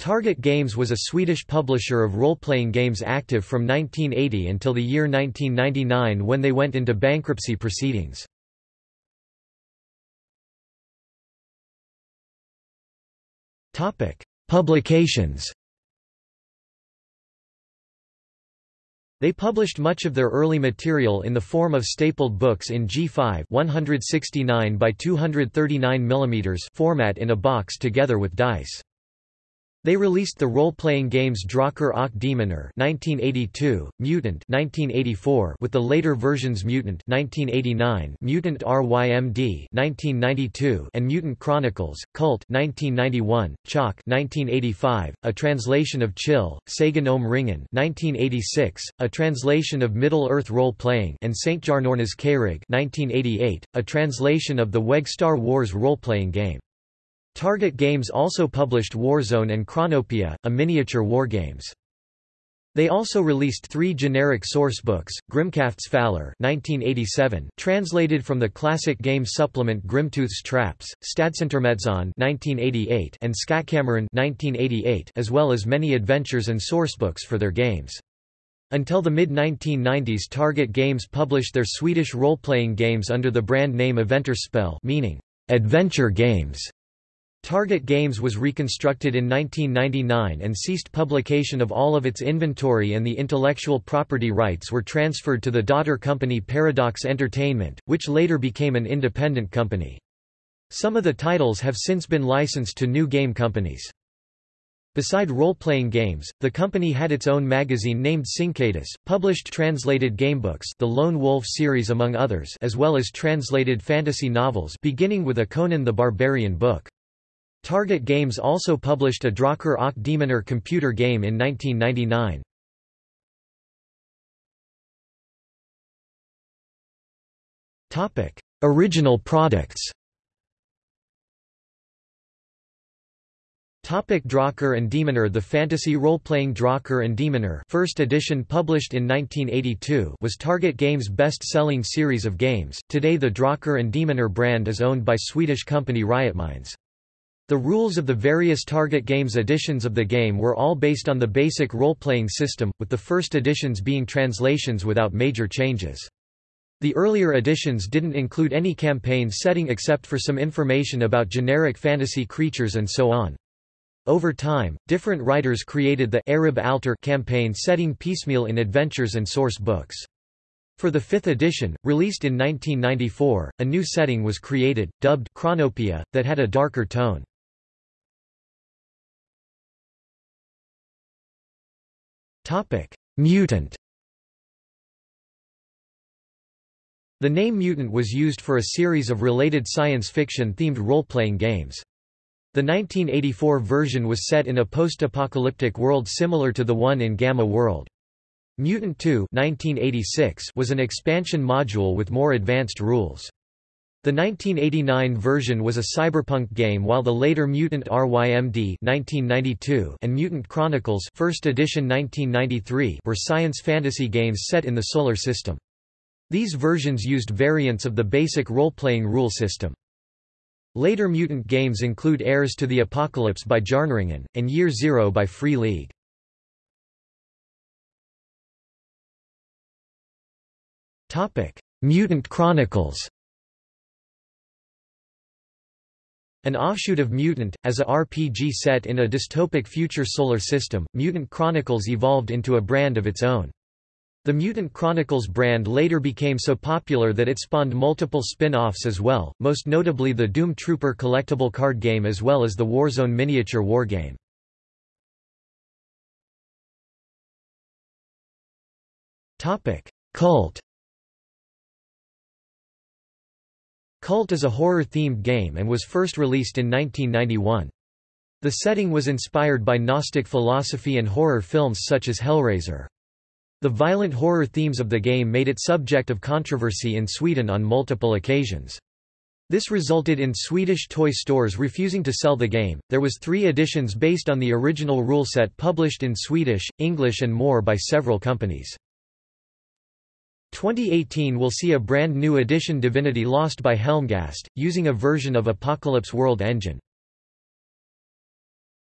Target Games was a Swedish publisher of role-playing games active from 1980 until the year 1999 when they went into bankruptcy proceedings. Publications They published much of their early material in the form of stapled books in G5 169 by 239 mm format in a box together with dice. They released the role-playing games Drakar och Demoner 1982, Mutant 1984 with the later versions Mutant 1989, Mutant RYMD 1992 and Mutant Chronicles, Kult 1991, Chock 1985, a translation of Chill, Sagan om Ringen 1986, a translation of Middle-earth role-playing and Stjärnornas Krig 1988, a translation of the WEG Star Wars role-playing game. Target Games also published Warzone and Chronopia, a miniature wargames. They also released three generic sourcebooks, Grimkraftsfallar 1987, translated from the classic game supplement Grimtooth's Traps, Stadsintermezon 1988 and Skattkammaren 1988 as well as many adventures and sourcebooks for their games. Until the mid-1990s Target Games published their Swedish role-playing games under the brand name Äventyrsspel meaning, adventure games. Target Games was reconstructed in 1999 and ceased publication of all of its inventory and the intellectual property rights were transferred to the daughter company Paradox Entertainment, which later became an independent company. Some of the titles have since been licensed to new game companies. Beside role-playing games, the company had its own magazine named Sinkadus, published translated gamebooks the Lone Wolf series among others as well as translated fantasy novels beginning with a Conan the Barbarian book. Target Games also published a Drakar och Demoner computer game in 1999. Original products Topic Drakar and Demoner The fantasy role-playing Drakar and Demoner first edition published in 1982 was Target Games' best-selling series of games. Today the Drakar and Demoner brand is owned by Swedish company Riotminds. The rules of the various Target Games editions of the game were all based on the basic role-playing system, with the first editions being translations without major changes. The earlier editions didn't include any campaign setting except for some information about generic fantasy creatures and so on. Over time, different writers created the Ereb Altor campaign setting piecemeal in adventures and source books. For the fifth edition, released in 1994, a new setting was created, dubbed Chronopia, that had a darker tone. Mutant The name Mutant was used for a series of related science fiction-themed role-playing games. The 1984 version was set in a post-apocalyptic world similar to the one in Gamma World. Mutant 2 1986 was an expansion module with more advanced rules. The 1989 version was a cyberpunk game while the later Mutant RYMD 1992 and Mutant Chronicles first edition 1993 were science fantasy games set in the Solar System. These versions used variants of the basic role-playing rule system. Later mutant games include Heirs to the Apocalypse by Jarnringen, and Year Zero by Free League. Mutant Chronicles An offshoot of Mutant, as a RPG set in a dystopic future solar system, Mutant Chronicles evolved into a brand of its own. The Mutant Chronicles brand later became so popular that it spawned multiple spin-offs as well, most notably the Doom Trooper collectible card game as well as the Warzone miniature wargame. Kult Kult is a horror-themed game and was first released in 1991. The setting was inspired by Gnostic philosophy and horror films such as Hellraiser. The violent horror themes of the game made it subject of controversy in Sweden on multiple occasions. This resulted in Swedish toy stores refusing to sell the game. There was 3 editions based on the original rule set published in Swedish, English and more by several companies. 2018 will see a brand new edition Divinity Lost by Helmgast, using a version of Apocalypse World engine.